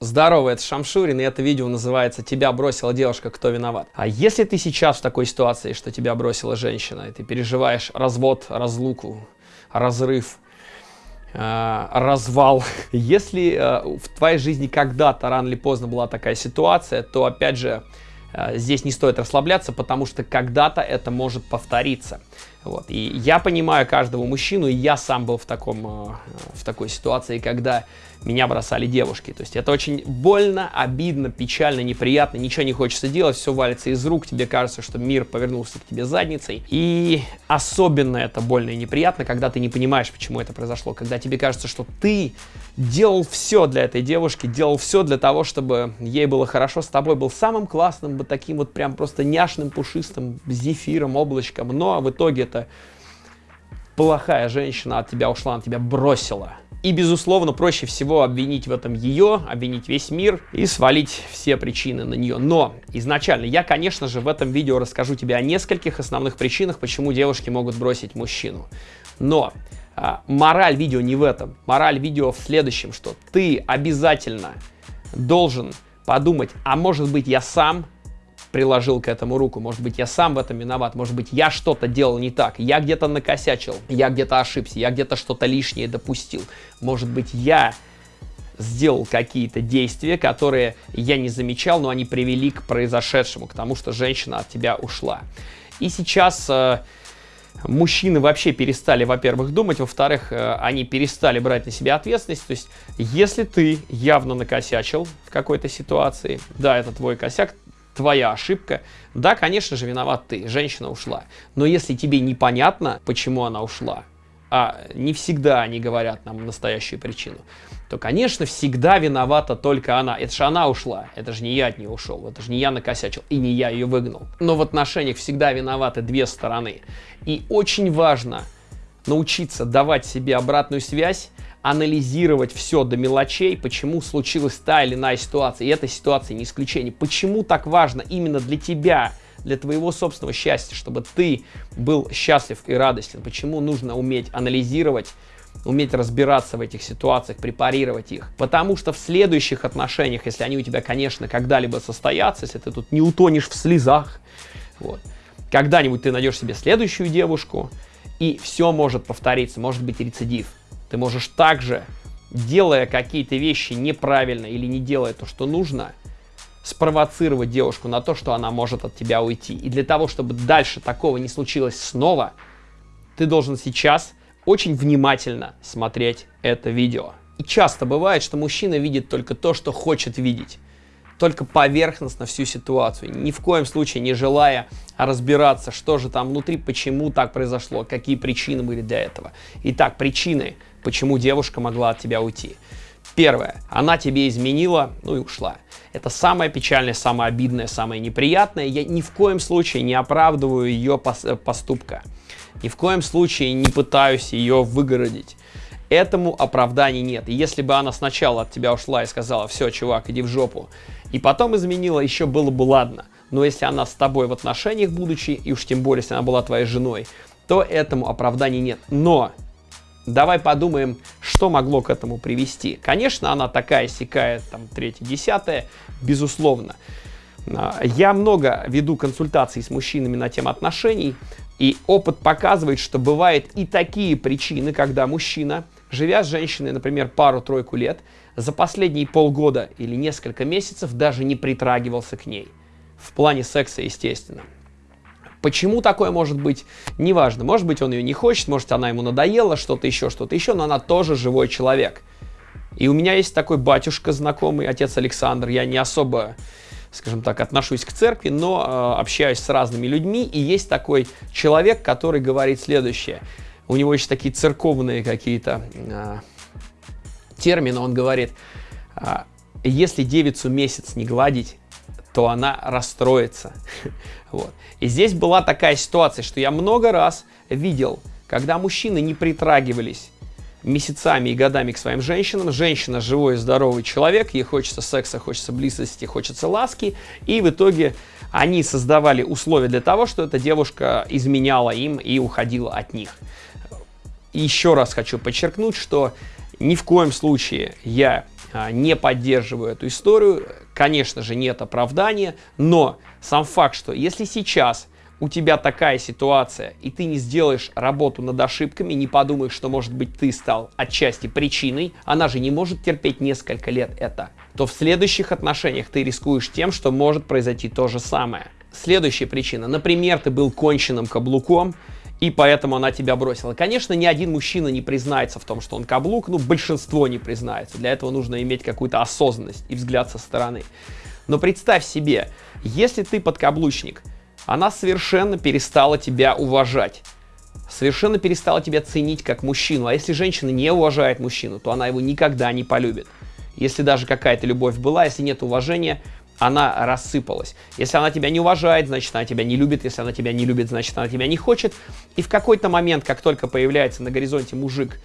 Здорово, это Шамшурин, и это видео называется «Тебя бросила девушка, кто виноват?». А если ты сейчас в такой ситуации, что тебя бросила женщина, и ты переживаешь развод, разлуку, разрыв, э, развал, если э, в твоей жизни когда-то, рано или поздно была такая ситуация, то, опять же, э, здесь не стоит расслабляться, потому что когда-то это может повториться. Вот. И я понимаю каждого мужчину, и я сам был в, таком, э, в такой ситуации, когда меня бросали девушки. То есть это очень больно, обидно, печально, неприятно, ничего не хочется делать, все валится из рук, тебе кажется, что мир повернулся к тебе задницей. И особенно это больно и неприятно, когда ты не понимаешь, почему это произошло, когда тебе кажется, что ты делал все для этой девушки, делал все для того, чтобы ей было хорошо, с тобой был самым классным, вот таким вот прям просто няшным, пушистым, зефиром, облачком, но в итоге это это плохая женщина от тебя ушла, она тебя бросила. И, безусловно, проще всего обвинить в этом ее, обвинить весь мир и свалить все причины на нее. Но изначально я, конечно же, в этом видео расскажу тебе о нескольких основных причинах, почему девушки могут бросить мужчину. Но а, мораль видео не в этом. Мораль видео в следующем, что ты обязательно должен подумать, а может быть я сам приложил к этому руку. Может быть, я сам в этом виноват. Может быть, я что-то делал не так. Я где-то накосячил. Я где-то ошибся. Я где-то что-то лишнее допустил. Может быть, я сделал какие-то действия, которые я не замечал, но они привели к произошедшему, к тому, что женщина от тебя ушла. И сейчас э, мужчины вообще перестали, во-первых, думать, во-вторых, э, они перестали брать на себя ответственность. То есть, если ты явно накосячил в какой-то ситуации, да, это твой косяк, твоя ошибка. Да, конечно же, виноват ты, женщина ушла. Но если тебе непонятно, почему она ушла, а не всегда они говорят нам настоящую причину, то, конечно, всегда виновата только она. Это же она ушла, это же не я от нее ушел, это же не я накосячил и не я ее выгнал. Но в отношениях всегда виноваты две стороны. И очень важно научиться давать себе обратную связь, анализировать все до мелочей, почему случилась та или иная ситуация, и эта ситуация не исключение. Почему так важно именно для тебя, для твоего собственного счастья, чтобы ты был счастлив и радостен, почему нужно уметь анализировать, уметь разбираться в этих ситуациях, препарировать их. Потому что в следующих отношениях, если они у тебя, конечно, когда-либо состоятся, если ты тут не утонешь в слезах, вот, когда-нибудь ты найдешь себе следующую девушку, и все может повториться, может быть рецидив. Ты можешь также, делая какие-то вещи неправильно или не делая то, что нужно, спровоцировать девушку на то, что она может от тебя уйти. И для того, чтобы дальше такого не случилось снова, ты должен сейчас очень внимательно смотреть это видео. И часто бывает, что мужчина видит только то, что хочет видеть только поверхностно всю ситуацию, ни в коем случае не желая разбираться, что же там внутри, почему так произошло, какие причины были для этого. Итак, причины, почему девушка могла от тебя уйти. Первое. Она тебе изменила, ну и ушла. Это самое печальное, самое обидное, самое неприятное. Я ни в коем случае не оправдываю ее поступка. Ни в коем случае не пытаюсь ее выгородить. Этому оправданий нет. И если бы она сначала от тебя ушла и сказала, все, чувак, иди в жопу, и потом изменила, еще было бы ладно. Но если она с тобой в отношениях будучи, и уж тем более, если она была твоей женой, то этому оправданий нет. Но давай подумаем, что могло к этому привести. Конечно, она такая сякая, там, третья, десятая, безусловно. А, я много веду консультаций с мужчинами на тему отношений, и опыт показывает, что бывают и такие причины, когда мужчина живя с женщиной, например, пару-тройку лет, за последние полгода или несколько месяцев даже не притрагивался к ней. В плане секса, естественно. Почему такое может быть? Неважно. Может быть, он ее не хочет, может, она ему надоела, что-то еще, что-то еще, но она тоже живой человек. И у меня есть такой батюшка знакомый, отец Александр. Я не особо, скажем так, отношусь к церкви, но э, общаюсь с разными людьми. И есть такой человек, который говорит следующее – у него еще такие церковные какие-то а, термины, он говорит, а, если девицу месяц не гладить, то она расстроится. вот. И здесь была такая ситуация, что я много раз видел, когда мужчины не притрагивались месяцами и годами к своим женщинам. Женщина живой, здоровый человек, ей хочется секса, хочется близости, хочется ласки. И в итоге они создавали условия для того, что эта девушка изменяла им и уходила от них. И еще раз хочу подчеркнуть, что ни в коем случае я не поддерживаю эту историю. Конечно же, нет оправдания, но сам факт, что если сейчас у тебя такая ситуация, и ты не сделаешь работу над ошибками, не подумаешь, что, может быть, ты стал отчасти причиной, она же не может терпеть несколько лет это, то в следующих отношениях ты рискуешь тем, что может произойти то же самое. Следующая причина. Например, ты был конченным каблуком, и поэтому она тебя бросила. Конечно, ни один мужчина не признается в том, что он каблук, ну, большинство не признается. Для этого нужно иметь какую-то осознанность и взгляд со стороны. Но представь себе, если ты подкаблучник, она совершенно перестала тебя уважать. Совершенно перестала тебя ценить как мужчину. А если женщина не уважает мужчину, то она его никогда не полюбит. Если даже какая-то любовь была, если нет уважения, она рассыпалась. Если она тебя не уважает, значит она тебя не любит. Если она тебя не любит, значит она тебя не хочет. И в какой-то момент, как только появляется на горизонте мужик,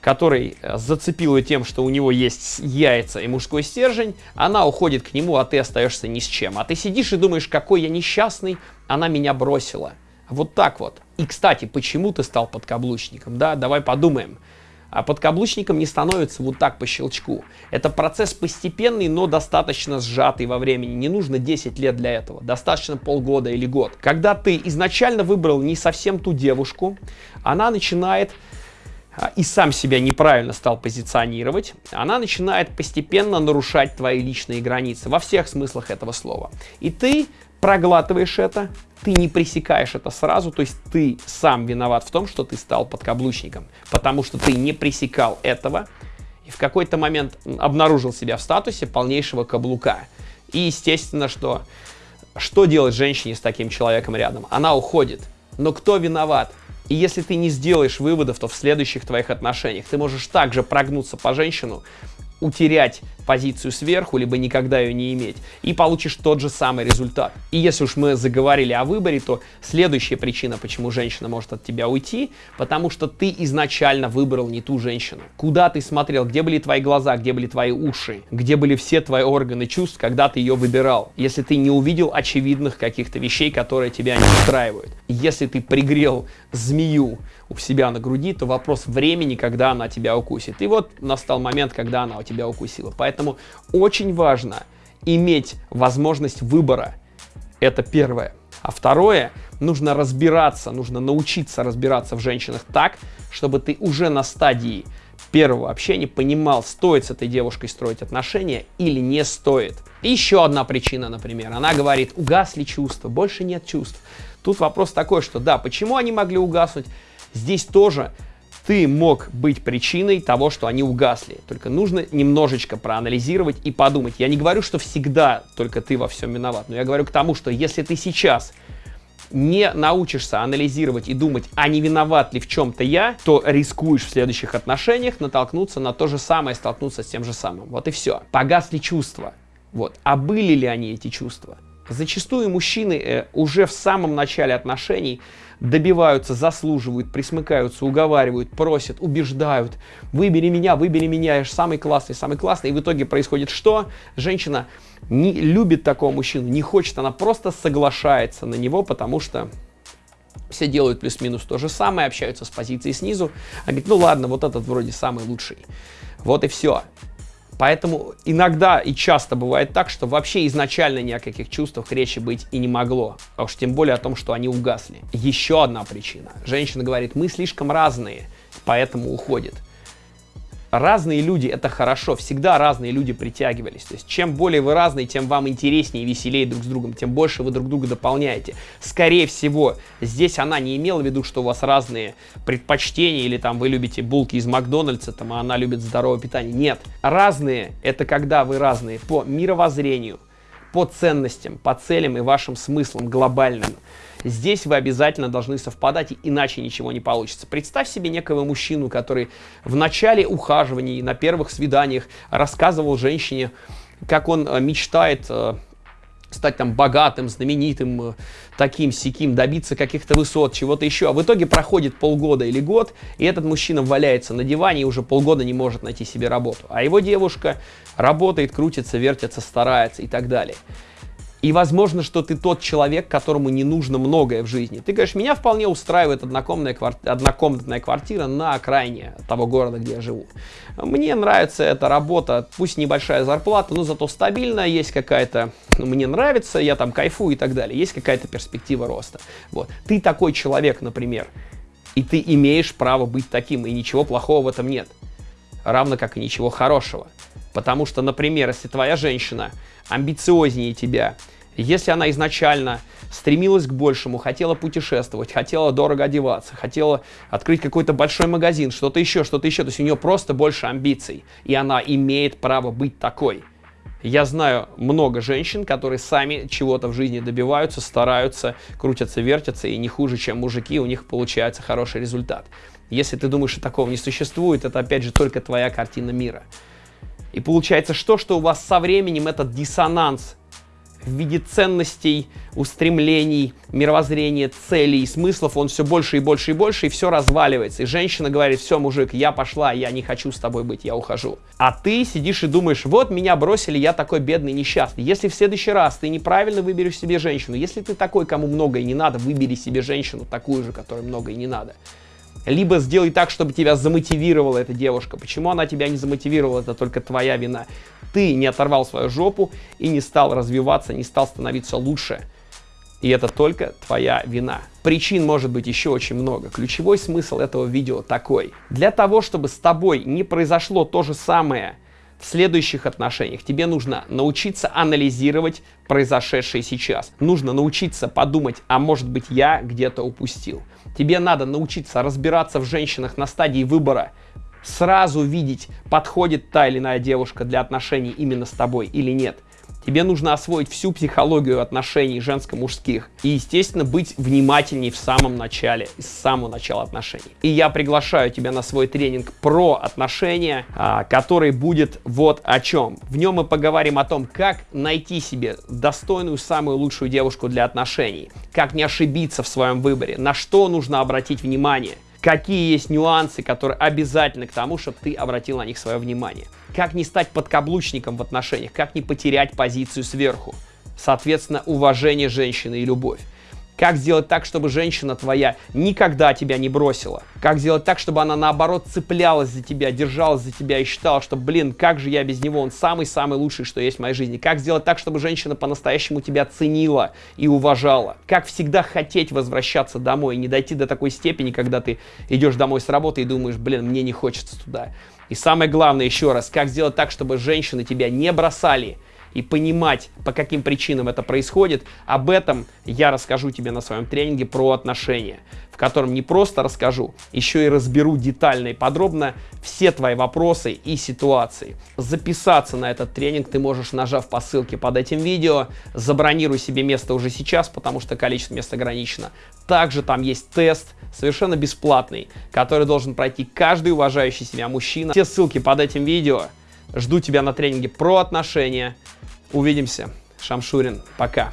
который э, зацепил ее тем, что у него есть яйца и мужской стержень, она уходит к нему, а ты остаешься ни с чем. А ты сидишь и думаешь, какой я несчастный, она меня бросила. Вот так вот. И, кстати, почему ты стал подкаблучником? Да, давай подумаем. А подкаблучником не становится вот так по щелчку. Это процесс постепенный, но достаточно сжатый во времени. Не нужно 10 лет для этого. Достаточно полгода или год. Когда ты изначально выбрал не совсем ту девушку, она начинает а, и сам себя неправильно стал позиционировать, она начинает постепенно нарушать твои личные границы во всех смыслах этого слова. И ты проглатываешь это, ты не пресекаешь это сразу, то есть ты сам виноват в том, что ты стал подкаблучником, потому что ты не пресекал этого и в какой-то момент обнаружил себя в статусе полнейшего каблука. И естественно, что что делать женщине с таким человеком рядом? Она уходит. Но кто виноват? И если ты не сделаешь выводов, то в следующих твоих отношениях ты можешь также прогнуться по женщину, утерять позицию сверху, либо никогда ее не иметь, и получишь тот же самый результат. И если уж мы заговорили о выборе, то следующая причина, почему женщина может от тебя уйти, потому что ты изначально выбрал не ту женщину. Куда ты смотрел, где были твои глаза, где были твои уши, где были все твои органы чувств, когда ты ее выбирал. Если ты не увидел очевидных каких-то вещей, которые тебя не устраивают. Если ты пригрел змею у себя на груди, то вопрос времени, когда она тебя укусит. И вот настал момент, когда она у тебя укусила. Поэтому очень важно иметь возможность выбора. Это первое. А второе, нужно разбираться, нужно научиться разбираться в женщинах так, чтобы ты уже на стадии первого общения понимал, стоит с этой девушкой строить отношения или не стоит. И еще одна причина, например, она говорит, угасли чувства, больше нет чувств. Тут вопрос такой, что да, почему они могли угаснуть? Здесь тоже ты мог быть причиной того, что они угасли. Только нужно немножечко проанализировать и подумать. Я не говорю, что всегда только ты во всем виноват, но я говорю к тому, что если ты сейчас не научишься анализировать и думать, а не виноват ли в чем-то я, то рискуешь в следующих отношениях натолкнуться на то же самое, столкнуться с тем же самым. Вот и все. Погасли чувства. Вот. А были ли они эти чувства? Зачастую мужчины э, уже в самом начале отношений добиваются, заслуживают, присмыкаются, уговаривают, просят, убеждают. Выбери меня, выбери меня, я же самый классный, самый классный. И в итоге происходит что? Женщина не любит такого мужчину, не хочет, она просто соглашается на него, потому что все делают плюс-минус то же самое, общаются с позиции снизу. Она говорит, ну ладно, вот этот вроде самый лучший. Вот и все. Поэтому иногда и часто бывает так, что вообще изначально ни о каких чувствах речи быть и не могло. А уж тем более о том, что они угасли. Еще одна причина. Женщина говорит, мы слишком разные, поэтому уходит разные люди это хорошо, всегда разные люди притягивались. То есть чем более вы разные, тем вам интереснее и веселее друг с другом, тем больше вы друг друга дополняете. Скорее всего, здесь она не имела в виду, что у вас разные предпочтения, или там вы любите булки из Макдональдса, там, а она любит здоровое питание. Нет, разные это когда вы разные по мировоззрению, по ценностям, по целям и вашим смыслам глобальным. Здесь вы обязательно должны совпадать, иначе ничего не получится. Представь себе некого мужчину, который в начале ухаживаний, на первых свиданиях рассказывал женщине, как он э, мечтает э, стать там богатым, знаменитым, э, таким, сяким, добиться каких-то высот, чего-то еще. А в итоге проходит полгода или год, и этот мужчина валяется на диване и уже полгода не может найти себе работу. А его девушка работает, крутится, вертится, старается и так далее. И возможно, что ты тот человек, которому не нужно многое в жизни. Ты говоришь, меня вполне устраивает однокомнатная, кварти... однокомнатная квартира на окраине того города, где я живу. Мне нравится эта работа, пусть небольшая зарплата, но зато стабильная, есть какая-то, ну, мне нравится, я там кайфую и так далее, есть какая-то перспектива роста. Вот. Ты такой человек, например, и ты имеешь право быть таким, и ничего плохого в этом нет. Равно как и ничего хорошего. Потому что, например, если твоя женщина амбициознее тебя, если она изначально стремилась к большему, хотела путешествовать, хотела дорого одеваться, хотела открыть какой-то большой магазин, что-то еще, что-то еще, то есть у нее просто больше амбиций, и она имеет право быть такой. Я знаю много женщин, которые сами чего-то в жизни добиваются, стараются, крутятся, вертятся, и не хуже, чем мужики, у них получается хороший результат. Если ты думаешь, что такого не существует, это опять же только твоя картина мира. И получается что? Что у вас со временем этот диссонанс в виде ценностей, устремлений, мировоззрения, целей, смыслов, он все больше и больше и больше, и все разваливается. И женщина говорит, все, мужик, я пошла, я не хочу с тобой быть, я ухожу. А ты сидишь и думаешь, вот меня бросили, я такой бедный, несчастный. Если в следующий раз ты неправильно выберешь себе женщину, если ты такой, кому многое не надо, выбери себе женщину, такую же, которой многое не надо. Либо сделай так, чтобы тебя замотивировала эта девушка. Почему она тебя не замотивировала, это только твоя вина. Ты не оторвал свою жопу и не стал развиваться, не стал становиться лучше. И это только твоя вина. Причин может быть еще очень много. Ключевой смысл этого видео такой. Для того, чтобы с тобой не произошло то же самое, в следующих отношениях тебе нужно научиться анализировать произошедшее сейчас. Нужно научиться подумать, а может быть я где-то упустил. Тебе надо научиться разбираться в женщинах на стадии выбора, сразу видеть, подходит та или иная девушка для отношений именно с тобой или нет – Тебе нужно освоить всю психологию отношений женско-мужских и, естественно, быть внимательней в самом начале, с самого начала отношений. И я приглашаю тебя на свой тренинг про отношения, а, который будет вот о чем. В нем мы поговорим о том, как найти себе достойную, самую лучшую девушку для отношений, как не ошибиться в своем выборе, на что нужно обратить внимание – какие есть нюансы, которые обязательны к тому, чтобы ты обратил на них свое внимание. Как не стать подкаблучником в отношениях, как не потерять позицию сверху. Соответственно, уважение женщины и любовь. Как сделать так, чтобы женщина твоя никогда тебя не бросила? Как сделать так, чтобы она наоборот цеплялась за тебя, держалась за тебя и считала, что, блин, как же я без него, он самый-самый лучший, что есть в моей жизни? Как сделать так, чтобы женщина по-настоящему тебя ценила и уважала? Как всегда хотеть возвращаться домой и не дойти до такой степени, когда ты идешь домой с работы и думаешь, блин, мне не хочется туда. И самое главное, еще раз, как сделать так, чтобы женщины тебя не бросали, и понимать, по каким причинам это происходит, об этом я расскажу тебе на своем тренинге про отношения, в котором не просто расскажу, еще и разберу детально и подробно все твои вопросы и ситуации. Записаться на этот тренинг ты можешь, нажав по ссылке под этим видео, забронируй себе место уже сейчас, потому что количество мест ограничено. Также там есть тест, совершенно бесплатный, который должен пройти каждый уважающий себя мужчина. Все ссылки под этим видео. Жду тебя на тренинге про отношения. Увидимся. Шамшурин. Пока.